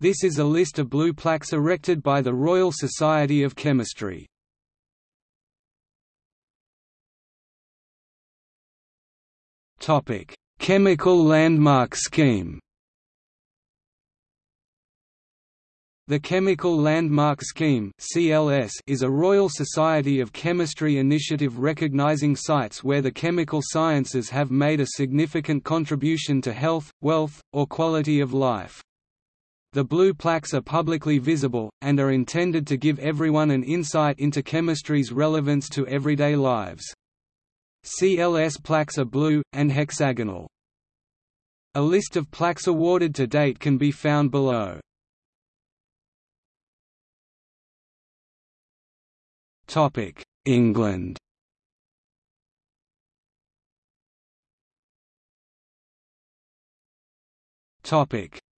This is a list of blue plaques erected by the Royal Society of Chemistry. Topic: Chemical Landmark Scheme. The Chemical Landmark Scheme (CLS) is a Royal Society of Chemistry initiative recognizing sites where the chemical sciences have made a significant contribution to health, wealth, or quality of life. The blue plaques are publicly visible, and are intended to give everyone an insight into chemistry's relevance to everyday lives. CLS plaques are blue, and hexagonal. A list of plaques awarded to date can be found below. England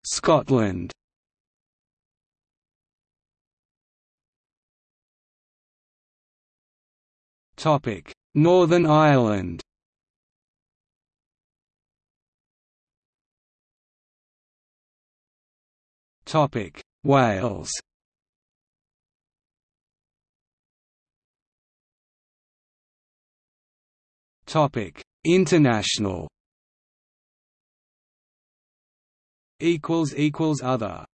Scotland Topic: Northern Ireland. Topic: Wales. Topic: International. Equals equals other.